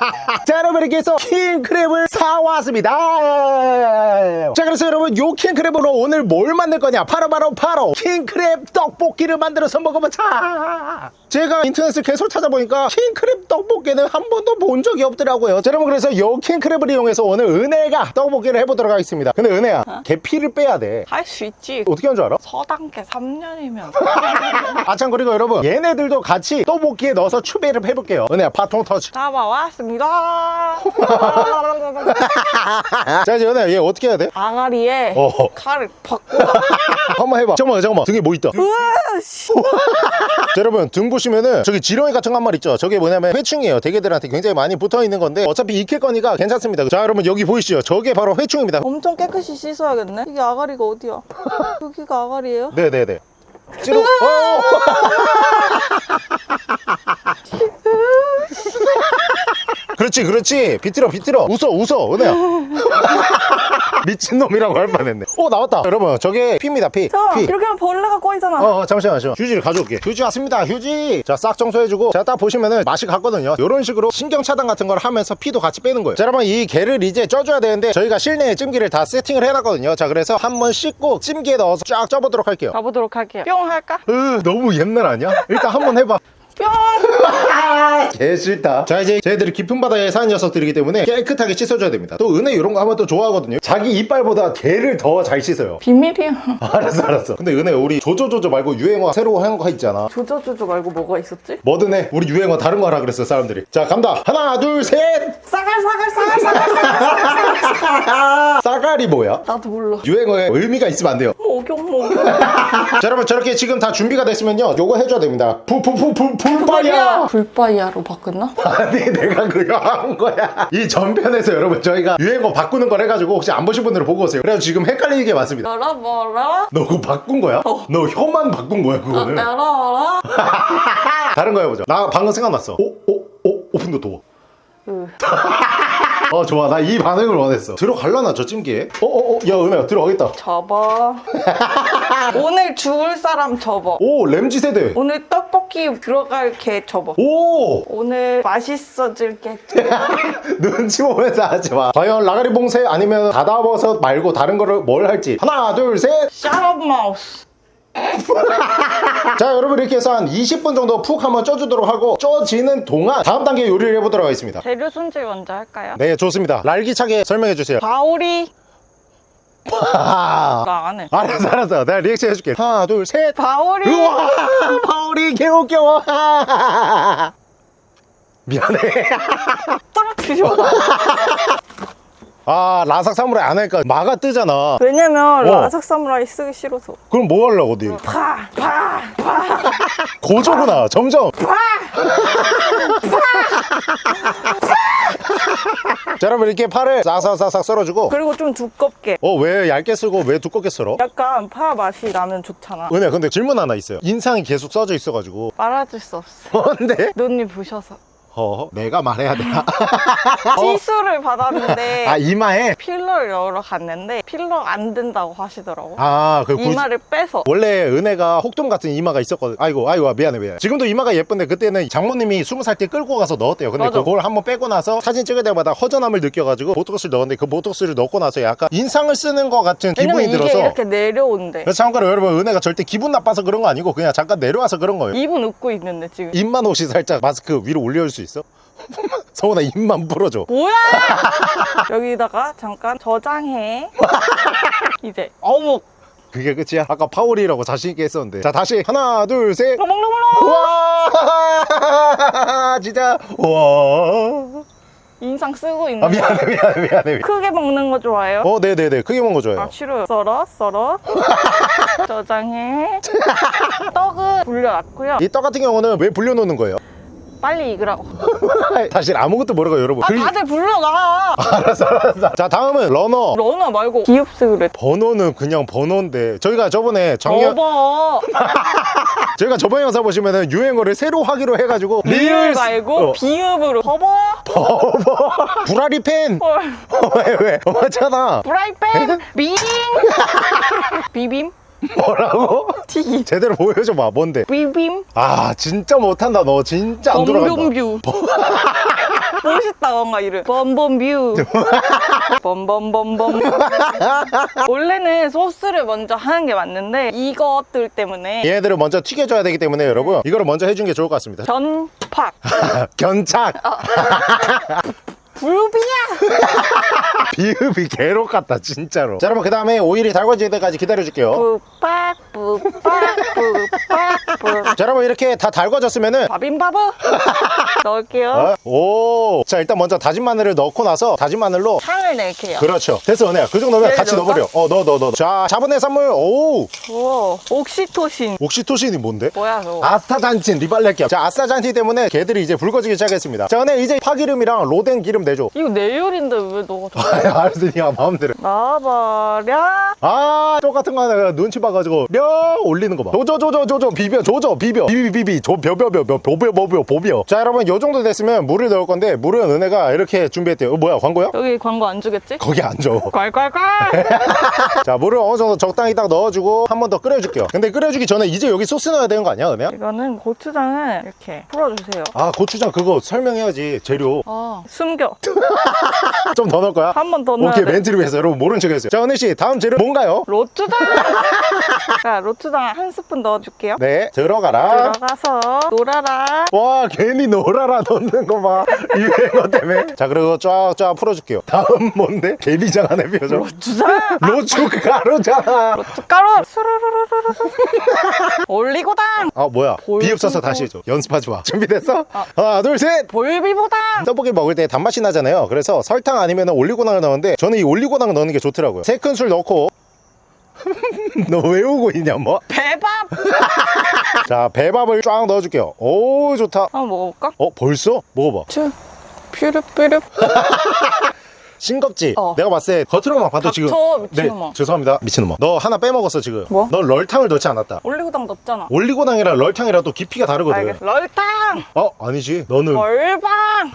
[SPEAKER 2] *laughs* 자, 여러분 이렇게 해서 킹크랩을 사왔습니다. 자, 그래서 여러분 요 킹크랩으로 오늘 뭘 만들 거냐? 바로 바로 바로 킹크랩 떡볶이를 만들어서 먹어보자. 제가 인터넷을 계속 찾아보니까 킹크랩 떡볶이는 한 번도 본 적이 없더라고요. 자, 여러분 그래서 요 킹크랩을 이용해서 오늘 은혜가 떡볶이를 해보도록 하겠습니다. 근데 은혜야, 계피를 빼야 돼.
[SPEAKER 1] 할 수 있지
[SPEAKER 2] 어떻게 하는 줄 알아?
[SPEAKER 1] 서당계 3년이면 *laughs*
[SPEAKER 2] 아참 그리고 여러분 얘네들도 같이 떡볶이에 넣어서 추배를 해볼게요 은혜야 바통 터치
[SPEAKER 1] 잡아왔습니다 갑니다. *laughs*
[SPEAKER 2] 자 이제 연애야 얘 어떻게 해야 돼?
[SPEAKER 1] 아가리에
[SPEAKER 2] 어.
[SPEAKER 1] 칼을 박고 *laughs*
[SPEAKER 2] 한번 해봐. 잠깐만 잠깐만. 등에 뭐 있다? *laughs* 자, 여러분 등 보시면은 저기 지렁이 같은 거한 마리 있죠? 저게 뭐냐면 회충이에요. 대게들한테 굉장히 많이 붙어있는 건데 어차피 익힐 거니까 괜찮습니다. 자 여러분 여기 보이시죠? 저게 바로 회충입니다.
[SPEAKER 1] 엄청 깨끗이 씻어야겠네? 이게 아가리가 어디야? 여기가 아가리예요?
[SPEAKER 2] 네네네. 찌르 어! 그렇지 그렇지. 비틀어 비틀어. 웃어 웃어 은혜야. *laughs* 미친놈이라고 할 뻔했네. 어 나왔다. 여러분 저게 피입니다 피.
[SPEAKER 1] 잠깐만
[SPEAKER 2] 피.
[SPEAKER 1] 이렇게 하면 벌레가 꼬이잖아.
[SPEAKER 2] 어, 어 잠시만 잠시만. 휴지를 가져올게. 휴지 왔습니다 휴지. 자싹 청소해주고. 자딱 보시면은 맛이 갔거든요. 이런 식으로 신경 차단 같은 걸 하면서 피도 같이 빼는 거예요. 자 여러분 이 게를 이제 쪄줘야 되는데 저희가 실내에 찜기를 다 세팅을 해놨거든요. 자 그래서 한번 씻고 찜기에 넣어서 쫙 쪄보도록 할게요.
[SPEAKER 1] 가보도록 할게요. 뿅 할까?
[SPEAKER 2] 으 너무 옛날 아니야? 일단 한번 해봐.
[SPEAKER 1] 뿅
[SPEAKER 2] 개 싫다. 자 이제 저희들이 깊은 바다에 사는 녀석들이기 때문에 깨끗하게 씻어줘야 됩니다. 또 은혜 이런 거 하면 또 좋아하거든요. 자기 이빨보다 개를 더 잘 씻어요.
[SPEAKER 1] 비밀이야 *laughs*
[SPEAKER 2] 알았어 알았어. 근데 은혜 우리 조조조조 말고 유행어 새로 한 거 있잖아.
[SPEAKER 1] 조조조조 말고 뭐가 있었지?
[SPEAKER 2] 뭐든 해. 우리 유행어 다른 거 하라 그랬어 사람들이. 자 간다. 하나 둘셋!
[SPEAKER 1] 싸갈 싸갈 싸갈 싸갈
[SPEAKER 2] 싸가리 뭐야?
[SPEAKER 1] 나도 몰라.
[SPEAKER 2] 유행어에 의미가 있으면 안 돼요
[SPEAKER 1] 목욕 목욕
[SPEAKER 2] 자 여러분 저렇게 지금 다 준비가 됐으면요 요거 해줘야 됩니다 푸푸푸푸 풀바야
[SPEAKER 1] 불바이아로 바꿨나?
[SPEAKER 2] 아니 내가 그거 한 거야 이 전편에서 여러분 저희가 유행어 바꾸는 걸 해가지고 혹시 안 보신 분들은 보고 오세요 그래서 지금 헷갈리는 게 많습니다
[SPEAKER 1] 뭐라 뭐라?
[SPEAKER 2] 너 그거 바꾼 거야? 너 혀만 바꾼 거야 그거는
[SPEAKER 1] 알아 알아? *laughs*
[SPEAKER 2] 다른 거 해보자 나 방금 생각났어 오? 오? 오? 오픈도 도어
[SPEAKER 1] 으. *laughs*
[SPEAKER 2] 어 좋아. 나 이 반응을 원했어. 들어갈라나 저 찜기에? 어어어 야 은혜야 들어가겠다.
[SPEAKER 1] 접어. *laughs* 오늘 죽을 사람 접어.
[SPEAKER 2] 오 램지 세대.
[SPEAKER 1] 오늘 떡볶이 들어갈 게 접어.
[SPEAKER 2] 오!
[SPEAKER 1] 오늘 맛있어질 게 *laughs*
[SPEAKER 2] 눈치 보면서 하지 마. 과연 라가리 봉쇄 아니면 다다버섯 말고 다른 거를 뭘 할지. 하나 둘셋.
[SPEAKER 1] 샤럽 마우스 *laughs*
[SPEAKER 2] 자 여러분 이렇게 해서 한 20분 정도 푹 한번 쪄주도록 하고 쪄지는 동안 다음 단계 요리를 해보도록 하겠습니다.
[SPEAKER 1] 재료 손질 먼저 할까요?
[SPEAKER 2] 네 좋습니다. 날기차게 설명해 주세요.
[SPEAKER 1] 바오리.
[SPEAKER 2] 아, *laughs*
[SPEAKER 1] 나안 해.
[SPEAKER 2] 알았어 알았어. 내가 리액션 해줄게. 하나 둘셋.
[SPEAKER 1] 바오리.
[SPEAKER 2] 우와 바울이 개웃겨. *laughs* 미안해.
[SPEAKER 1] 떨어뜨려.
[SPEAKER 2] 아 라삭 사무라이 안 하니까 마가 뜨잖아
[SPEAKER 1] 왜냐면
[SPEAKER 2] 어.
[SPEAKER 1] 라삭 사무라이 쓰기 싫어서.
[SPEAKER 2] 그럼 뭐 하려고 어디
[SPEAKER 1] 파, 파, 파. *laughs*
[SPEAKER 2] 고조구나 점점 자 여러분 이렇게 파를 싹싹싹싹 썰어주고
[SPEAKER 1] 그리고 좀 두껍게.
[SPEAKER 2] 어 왜 얇게 쓰고 왜 두껍게 썰어?
[SPEAKER 1] 약간 파 맛이 나면 좋잖아.
[SPEAKER 2] 은혜 근데 질문 하나 있어요 인상이 계속 써져 있어가지고
[SPEAKER 1] 말아줄 수 없어.
[SPEAKER 2] 뭔데?
[SPEAKER 1] 눈이 부셔서.
[SPEAKER 2] 어 내가 말해야 되나? *laughs*
[SPEAKER 1] 시술을 받았는데
[SPEAKER 2] 아 이마에?
[SPEAKER 1] 필러를 여러 갔는데 필러 안 된다고 하시더라고.
[SPEAKER 2] 아 그
[SPEAKER 1] 이마를 빼서.
[SPEAKER 2] 원래 은혜가 혹돔 같은 이마가 있었거든 아이고 아이고 미안해 미안해 지금도 이마가 예쁜데 그때는 장모님이 스무 살때 끌고 가서 넣었대요 근데
[SPEAKER 1] 맞아.
[SPEAKER 2] 그걸 한번 빼고 나서 사진 찍을 때마다 허전함을 느껴가지고 보톡스를 넣었는데 그 보톡스를 넣고 나서 약간 인상을 쓰는 것 같은 기분이
[SPEAKER 1] 이게
[SPEAKER 2] 들어서
[SPEAKER 1] 이렇게 내려온대.
[SPEAKER 2] 그래서 참고로 여러분 은혜가 절대 기분 나빠서 그런 거 아니고 그냥 잠깐 내려와서 그런 거예요
[SPEAKER 1] 입은 웃고 있는데 지금.
[SPEAKER 2] 입만 혹시 살짝 마스크 위로 올려줄 수 있어? *laughs* 성훈아 입만 풀어줘
[SPEAKER 1] 뭐야? *laughs* 여기다가 잠깐 저장해. *laughs* 이제 어묵.
[SPEAKER 2] 그게 끝이야? 아까 파오리라고 자신있게 했었는데 자 다시 하나 둘셋
[SPEAKER 1] 먹먹먹먹.
[SPEAKER 2] 우와 진짜 우와
[SPEAKER 1] 인상 쓰고 있는
[SPEAKER 2] 아 미안해 미안해 미안해
[SPEAKER 1] 크게 먹는 거 좋아해요?
[SPEAKER 2] 어 네네네 크게 먹은 거 좋아해요
[SPEAKER 1] 아 싫어요 썰어 썰어 저장해 떡은 불려놨고요
[SPEAKER 2] 이 떡 같은 경우는 왜 불려놓는 거예요?
[SPEAKER 1] 빨리 익으라고
[SPEAKER 2] 사실 *laughs* 아무것도 모르고 여러분
[SPEAKER 1] 아
[SPEAKER 2] 글-
[SPEAKER 1] 다들 불러놔 *laughs*
[SPEAKER 2] 알았어 알았어. 자 다음은 러너.
[SPEAKER 1] 러너 말고 기흡스그래.
[SPEAKER 2] 번호는 그냥 번호인데 저희가 저번에 작년
[SPEAKER 1] 접어. *laughs*
[SPEAKER 2] 저희가 저번 영상 보시면은 유행어를 새로 하기로 해가지고
[SPEAKER 1] 리을 말고
[SPEAKER 2] 어,
[SPEAKER 1] 비읍으로. 접어.
[SPEAKER 2] 구라리 팬.
[SPEAKER 1] 헐.
[SPEAKER 2] 왜 왜? 맞잖아.
[SPEAKER 1] 프라이팬. 빙 비빔 *laughs*
[SPEAKER 2] 뭐라고?
[SPEAKER 1] 튀김.
[SPEAKER 2] 제대로 보여줘봐. 뭔데?
[SPEAKER 1] 비빔?
[SPEAKER 2] 아 진짜 못한다 너. 진짜 안 돌아간다.
[SPEAKER 1] 범범뷰. *laughs* 멋있다 뭔가 이름. 범범뷰. *laughs* 범범범범. 원래는 소스를 먼저 하는 게 맞는데 이것들 때문에
[SPEAKER 2] 얘네들을 먼저 튀겨줘야 되기 때문에 여러분 이거를 먼저 해준 게 좋을 것 같습니다.
[SPEAKER 1] 전팍
[SPEAKER 2] 견착
[SPEAKER 1] 불비야. *laughs*
[SPEAKER 2] 비읍이 개로 같다 진짜로. 자 여러분 그 다음에 오일이 달궈질 때까지 기다려줄게요.
[SPEAKER 1] 뿌빡 뿌빡 뿌빡
[SPEAKER 2] 뿌자 여러분 이렇게 다 달궈졌으면은
[SPEAKER 1] 바빔바브 *laughs* 넣을게요.
[SPEAKER 2] 어? 오. 자, 일단 먼저 다진 마늘을 넣고 나서 다진 마늘로
[SPEAKER 1] 향을 낼게요.
[SPEAKER 2] 그렇죠. 됐어, 은혜야. 그 정도면
[SPEAKER 1] 얘를
[SPEAKER 2] 같이? 넣어버려. 어, 넣어, 넣어, 넣어. 자, 잡은 해산물. 오.
[SPEAKER 1] 오, 옥시토신.
[SPEAKER 2] 옥시토신이 뭔데?
[SPEAKER 1] 뭐야, 저거?
[SPEAKER 2] 아스타잔틴 리발레끼. 자, 아스타잔틴 때문에 개들이 이제 붉어지기 시작했습니다. 자, 은혜 이제 파기름이랑 로덴 기름 내줘.
[SPEAKER 1] 이거 내 요리인데 왜 너가 더.
[SPEAKER 2] 알았어, 니가 마음대로.
[SPEAKER 1] 나와버려.
[SPEAKER 2] 아, 똑같은 거 하나 눈치 봐가지고 려 올리는 거 봐. 조져, 조져, 조져, 비벼, 조져, 비벼, 비비, 비비, 조, 벼, 벼, 벼, 벼, 보벼, 보벼, 보벼. 자, 여러분, 요 정도 됐으면 물을 넣을 건데 물은 은혜가 이렇게 준비했대요. 어, 뭐야, 광고야?
[SPEAKER 1] 여기 광고 안 주겠지?
[SPEAKER 2] 거기 안 줘. *laughs*
[SPEAKER 1] 괄괄괄! *laughs*
[SPEAKER 2] 자, 물을 어느 정도 적당히 딱 넣어주고 한 번 더 끓여줄게요. 근데 끓여주기 전에 이제 여기 소스 넣어야 되는 거 아니야, 은혜야?
[SPEAKER 1] 이거는 고추장을 이렇게 풀어주세요.
[SPEAKER 2] 아, 고추장 그거 설명해야지, 재료.
[SPEAKER 1] 아, 숨겨. *laughs*
[SPEAKER 2] 좀 더 넣을 거야?
[SPEAKER 1] 한 번 더 넣어야
[SPEAKER 2] 오케이,
[SPEAKER 1] 돼.
[SPEAKER 2] 멘트를 위해서 여러분 모른 척 했어요. 자, 은혜씨, 다음 재료 뭔가요?
[SPEAKER 1] 로추장! 자, 로추장 한 스푼 넣어줄게요.
[SPEAKER 2] 네, 들어가라.
[SPEAKER 1] 들어가서 놀아라.
[SPEAKER 2] 와 괜히 노라라 넣는 거 봐 유행어 때문에 자 그리고 쫙쫙 풀어줄게요 다음 뭔데? 개비장 안에 표정
[SPEAKER 1] 로추장!
[SPEAKER 2] 로추가루잖아
[SPEAKER 1] 고춧가루! 수르르르르르. 올리고당!
[SPEAKER 2] 아 뭐야. 비읍서서 다시 해줘 연습하지 마 준비됐어?
[SPEAKER 1] 아.
[SPEAKER 2] 하나 둘셋
[SPEAKER 1] 볼비보당!
[SPEAKER 2] 떡볶이 먹을 때 단맛이 나잖아요 그래서 설탕 아니면 올리고당을 넣는데 저는 이 올리고당 넣는 게 좋더라고요 세 큰술 넣고 *laughs* 너왜 오고 있냐 뭐?
[SPEAKER 1] 배밥! *laughs*
[SPEAKER 2] 자 배밥을 쫙 넣어줄게요 오 좋다
[SPEAKER 1] 한번 먹어볼까?
[SPEAKER 2] 어 벌써? 먹어봐
[SPEAKER 1] 츄. 퓨르퓨르. *laughs*
[SPEAKER 2] 싱겁지?
[SPEAKER 1] 어.
[SPEAKER 2] 내가 봤을 때 겉으로만 봐도
[SPEAKER 1] 닥쳐,
[SPEAKER 2] 지금
[SPEAKER 1] 미친놈아.
[SPEAKER 2] 네 죄송합니다 미친놈아 너 하나 빼먹었어 지금
[SPEAKER 1] 뭐?
[SPEAKER 2] 너 럴탕을 넣지 않았다
[SPEAKER 1] 올리고당 넣었잖아.
[SPEAKER 2] 올리고당이랑 럴탕이랑 또 깊이가 다르거든
[SPEAKER 1] 알겠어. 럴탕!
[SPEAKER 2] 어? 아니지 너는
[SPEAKER 1] 벌방!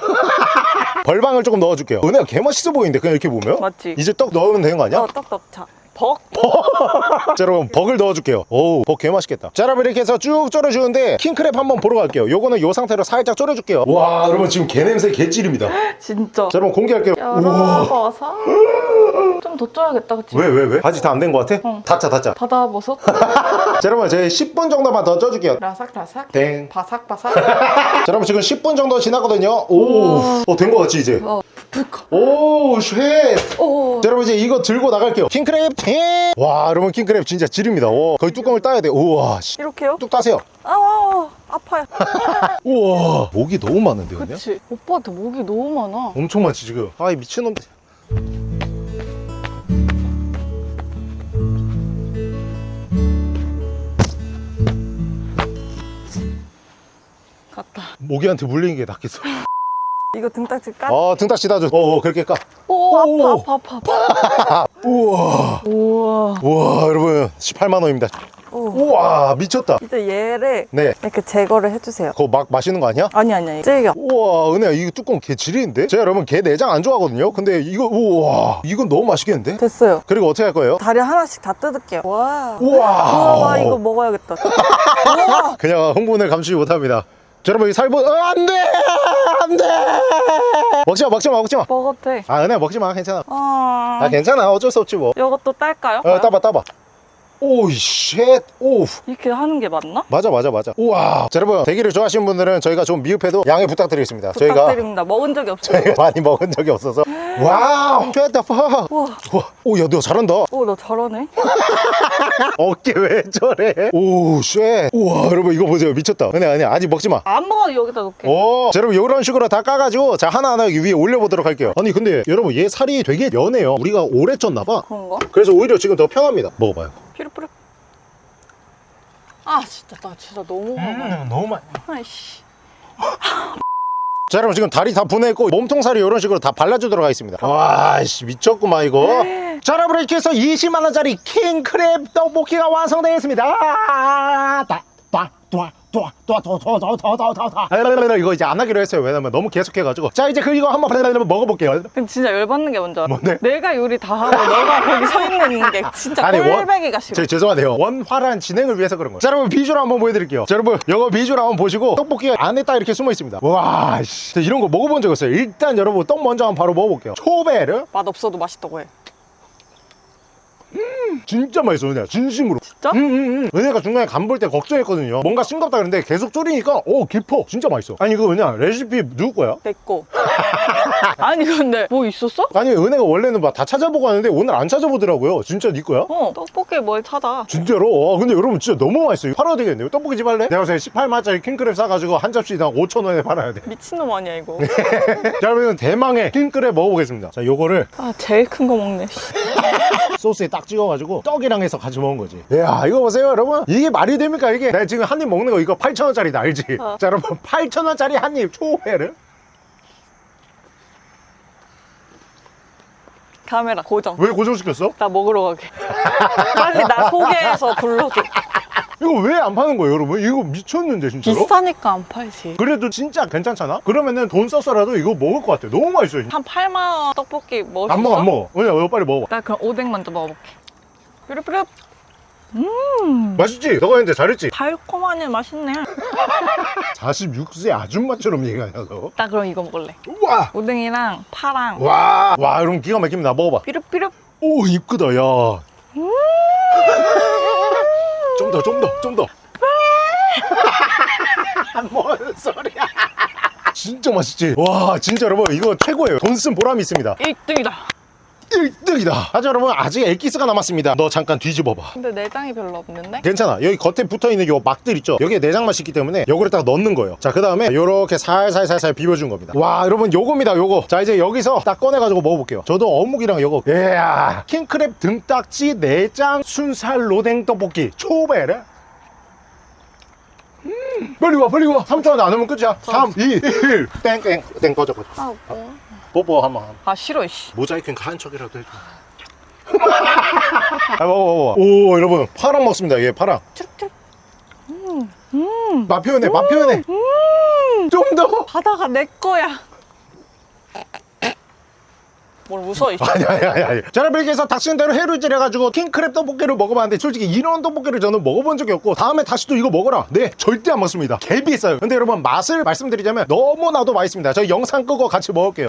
[SPEAKER 2] 벌방을 조금 넣어줄게요 은혜가 개맛있어 보이는데 그냥 이렇게 보면
[SPEAKER 1] 맞지?
[SPEAKER 2] 이제 떡 넣으면 되는 거 아니야?
[SPEAKER 1] 어, 떡 넣자. 벅! *laughs*
[SPEAKER 2] 자 여러분 벅을 넣어줄게요 오우 벅 개맛있겠다 자 여러분 이렇게 해서 쭉 졸여주는데 킹크랩 한번 보러 갈게요 요거는 요 상태로 살짝 졸여줄게요 와 여러분 지금 개냄새 개찔입니다 *laughs* 자
[SPEAKER 1] 진짜.
[SPEAKER 2] 여러분 공개할게요 우와
[SPEAKER 1] 열어봐서. *laughs* 좀더 쪄야겠다, 그치?
[SPEAKER 2] 왜 왜 왜? 바지 다안된거 같아?
[SPEAKER 1] 응.
[SPEAKER 2] 닫자 닫자 자
[SPEAKER 1] 바다버섯?
[SPEAKER 2] 여러분 저희 10분 정도만 더 쪄줄게요
[SPEAKER 1] 라삭라삭?
[SPEAKER 2] 땡
[SPEAKER 1] 바삭바삭?
[SPEAKER 2] 자, 여러분 지금 10분 정도 지났거든요. 오, 어, 된거 같지 이제?
[SPEAKER 1] 어.
[SPEAKER 2] 오, shit.
[SPEAKER 1] 오.
[SPEAKER 2] 자, 여러분 이제 이거 들고 나갈게요. 킹크랩 팅. 와, 여러분 킹크랩 진짜 지립니다. 와, 거의 뚜껑을 따야 돼. 우와, 씨.
[SPEAKER 1] 이렇게요?
[SPEAKER 2] 뚝 따세요.
[SPEAKER 1] 아, 아파요. *laughs*
[SPEAKER 2] 우와, 목이 너무 많은데 근데?
[SPEAKER 1] 그치. 오빠한테 목이 너무 많아.
[SPEAKER 2] 엄청 많지 지금. 아이 미친놈.
[SPEAKER 1] 갔다.
[SPEAKER 2] 모기한테 물리는 게 낫겠어.
[SPEAKER 1] 이거 등딱지 까?
[SPEAKER 2] 어, 등딱 찌다줘. 어, 어, 그렇게 까.
[SPEAKER 1] 오,
[SPEAKER 2] 오.
[SPEAKER 1] 아파, 아파, 아파, 아파. *laughs*
[SPEAKER 2] 우와,
[SPEAKER 1] 우와.
[SPEAKER 2] 우와, 여러분 18만 원입니다.
[SPEAKER 1] 오.
[SPEAKER 2] 우와, 미쳤다.
[SPEAKER 1] 이제 얘를
[SPEAKER 2] 네,
[SPEAKER 1] 이렇게 제거를 해주세요.
[SPEAKER 2] 그거 막 마시는 거 아니야?
[SPEAKER 1] 아니, 아니. 찔겨.
[SPEAKER 2] 우와 은혜야 이거 뚜껑 개 지리인데? 제가 여러분 개 내장 안 좋아하거든요 근데 이거 우와 이건 너무 맛있겠는데?
[SPEAKER 1] 됐어요.
[SPEAKER 2] 그리고 어떻게 할 거예요?
[SPEAKER 1] 다리 하나씩 다 뜯을게요. 와.
[SPEAKER 2] 우와
[SPEAKER 1] 우와, 나 이거 먹어야겠다. *laughs*
[SPEAKER 2] 그냥 흥분을 감추지 못합니다 자, 여러분 이 살보 어, 안돼! 안돼! 먹지마 먹지마 먹지마.
[SPEAKER 1] 먹어도 돼.
[SPEAKER 2] 아 은혜야 먹지마. 괜찮아.
[SPEAKER 1] 아.
[SPEAKER 2] 아 괜찮아. 어쩔 수 없지 뭐.
[SPEAKER 1] 이것도 딸까요?
[SPEAKER 2] 어, 따봐 따봐 오이 shit 오
[SPEAKER 1] 이렇게 하는 게 맞나?
[SPEAKER 2] 맞아 맞아 맞아 우와 자 여러분 대게를 좋아하시는 분들은 저희가 좀 미흡해도 양해 부탁드리겠습니다 저희가
[SPEAKER 1] 부탁드립니다. 먹은 적이 없어요.
[SPEAKER 2] 저희가 *laughs* 많이 먹은 적이 없어서 wow shit 다 파
[SPEAKER 1] 우와.
[SPEAKER 2] 오야 너 잘한다
[SPEAKER 1] 오, 너 잘하네. *laughs*
[SPEAKER 2] 어깨 왜 저래? 오, shit. 우와, 여러분 이거 보세요. 미쳤다. 근데 아니야. 아직 먹지 마.
[SPEAKER 1] 안 먹어도 여기다 놓게.
[SPEAKER 2] 오, 자, 여러분 이런 식으로 다 까가지고 자 하나하나 위에 올려보도록 할게요. 아니 근데 여러분 얘 살이 되게 연해요. 우리가 오래 쪘나봐.
[SPEAKER 1] 그런가?
[SPEAKER 2] 그래서 오히려 지금 더 편합니다. 먹어봐요.
[SPEAKER 1] 피르피르. 아, 진짜 나 진짜 너무 먹어.
[SPEAKER 2] 너무 많이.
[SPEAKER 1] 아이씨.
[SPEAKER 2] 자, 여러분 지금 다리 다 보내고 몸통살이 이런 식으로 다 발라주도록 하겠습니다. 와, 씨 미쳤구만 이거. 자, 여러분 이렇게 해서 20만 원짜리 킹크랩 떡볶이가 완성되었습니다. 따, 따, 따, 따, 따, 따, 따, 따, 따, 따, 따. 랄랄랄랄, 이거 이제 안 하기로 했어요. 왜냐면 너무 계속해가지고. 자, 이제 그 이거 한번 랄랄랄 먹어볼게요.
[SPEAKER 1] 근데 진짜 열받는 게 뭔지 알아?
[SPEAKER 2] 뭔데?
[SPEAKER 1] 내가 요리 다 하고 너가 거기 서 있는 게 진짜
[SPEAKER 2] 아니, 원-
[SPEAKER 1] 꼴배기가 싫어.
[SPEAKER 2] 저 죄송한데요. 원활한 진행을 위해서 그런 거예요. 자, 여러분 비주얼 한번 보여드릴게요. 자, 여러분 이거 비주얼 한번 보시고 떡볶이가 안에 딱 이렇게 숨어 있습니다. 와, 씨. 자, 이런 거 먹어본 적 없어요. 일단 여러분 떡 먼저 한번 바로 먹어볼게요. 초베르.
[SPEAKER 1] 맛 없어도 맛있다고 해.
[SPEAKER 2] 진짜 맛있어 은혜야 진심으로
[SPEAKER 1] 진짜?
[SPEAKER 2] 응응응 은혜가 중간에 간 볼 때 걱정했거든요 뭔가 싱겁다 그랬는데 계속 졸이니까 오 깊어 진짜 맛있어 아니 이거 은혜야 레시피 누구 거야?
[SPEAKER 1] 내꺼 *laughs* 아니 근데 뭐 있었어?
[SPEAKER 2] 아니 은혜가 원래는 막 다 찾아보고 하는데 오늘 안 찾아보더라고요 진짜 네 거야?
[SPEAKER 1] 어 떡볶이 뭘 찾아
[SPEAKER 2] 진짜로? 와 근데 여러분 진짜 너무 맛있어요 팔아야 되겠네요 떡볶이 집 할래? 내가 요새 18만짜리 킹크랩 사가지고 한 접시당 5천원에 팔아야 돼
[SPEAKER 1] 미친놈 아니야 이거 *laughs*
[SPEAKER 2] 자 그러면 대망의 킹크랩 먹어보겠습니다 자 요거를
[SPEAKER 1] 아 제일 큰 거 먹네 씨. *laughs*
[SPEAKER 2] 소스에 딱 찍어가지고 떡이랑 해서 같이 먹은 거지. 이야 이거 보세요 여러분. 이게 말이 됩니까 이게? 내가 지금 한 입 먹는 거 이거 8천원짜리다 알지?
[SPEAKER 1] 어. *laughs*
[SPEAKER 2] 자 여러분. 8천원짜리 한 입 초회를.
[SPEAKER 1] 카메라 고정.
[SPEAKER 2] 왜 고정시켰어?
[SPEAKER 1] 나 먹으러 가게. *laughs* 빨리 나 소개해서 불러줘
[SPEAKER 2] 이거 왜 안 파는 거예요 여러분? 이거 미쳤는데 진짜로?
[SPEAKER 1] 비싸니까 안 팔지.
[SPEAKER 2] 그래도 진짜 괜찮잖아? 그러면은 돈 썼어라도 이거 먹을 것 같아 너무 맛있어요
[SPEAKER 1] 한 8만 원 떡볶이 먹을 안수
[SPEAKER 2] 먹어? 안 먹어. 은혜야 이거 빨리 먹어봐
[SPEAKER 1] 나 그럼 오뎅 먼저 먹어볼게. 뾰루뾰루. 음.
[SPEAKER 2] 맛있지? 너가 했는데 잘했지?
[SPEAKER 1] 달콤하니 맛있네. *laughs*
[SPEAKER 2] 46세 아줌마처럼 얘기하냐 너?
[SPEAKER 1] 나 그럼 이거 먹을래.
[SPEAKER 2] 우와!
[SPEAKER 1] 오뎅이랑 파랑.
[SPEAKER 2] 와, 와 여러분 기가 막힙니다 먹어봐.
[SPEAKER 1] 삐릅삐릅
[SPEAKER 2] 오 이쁘다 야. 좀 더, 좀 더, 좀 더. *laughs* 뭔 소리야? 진짜 맛있지? 와, 진짜 여러분 이거 최고예요. 돈 쓴 보람이 있습니다.
[SPEAKER 1] 1등이다
[SPEAKER 2] 1등이다. 하자 여러분 아직 엑기스가 남았습니다. 너 잠깐 뒤집어봐.
[SPEAKER 1] 근데 내장이 별로 없는데?
[SPEAKER 2] 괜찮아. 여기 겉에 붙어 있는 요 막들 있죠. 여기에 내장 맛이 있기 때문에 요거를 딱 넣는 거예요. 자, 그 다음에 요렇게 살살살살 비벼준 겁니다. 와, 여러분 요겁니다. 요거. 자, 이제 여기서 딱 꺼내가지고 먹어볼게요. 저도 어묵이랑 요거. 이야, 킹크랩 등딱지 내장 순살 로댕 떡볶이 초베르. 음, 빨리 와, 빨리 와. 3초 안에 안 오면 끝이야. 3, 2, 1. 땡땡. 땡 꺼져, 꺼져.
[SPEAKER 1] 아 뭐?
[SPEAKER 2] 뽀뽀 한번.
[SPEAKER 1] 아 싫어 씨
[SPEAKER 2] 모자이크는 가한 척이라도 해줘. *laughs* 아, 먹어, 먹어. 오, 여러분. 파랑 먹습니다. 얘 파랑.
[SPEAKER 1] 쭈룩쭈룩 음, 음.
[SPEAKER 2] 맛 표현해, 맛 표현해. 좀 더.
[SPEAKER 1] 바다가 내 거야 뭘 웃어 이 씨. *laughs*
[SPEAKER 2] 아니, 아니, 아니, 아니. 해서 닥치는 대로 해루질 해가지고 킹크랩 떡볶이를 먹어봤는데 솔직히 이런 떡볶이를 저는 먹어본 적이 없고 다음에 다시 또 이거 먹어라. 네, 절대 안 먹습니다. 개 비싸요. 근데 여러분, 맛을 말씀드리자면 너무나도 맛있습니다. 저희 영상 끄고 같이 먹을게요.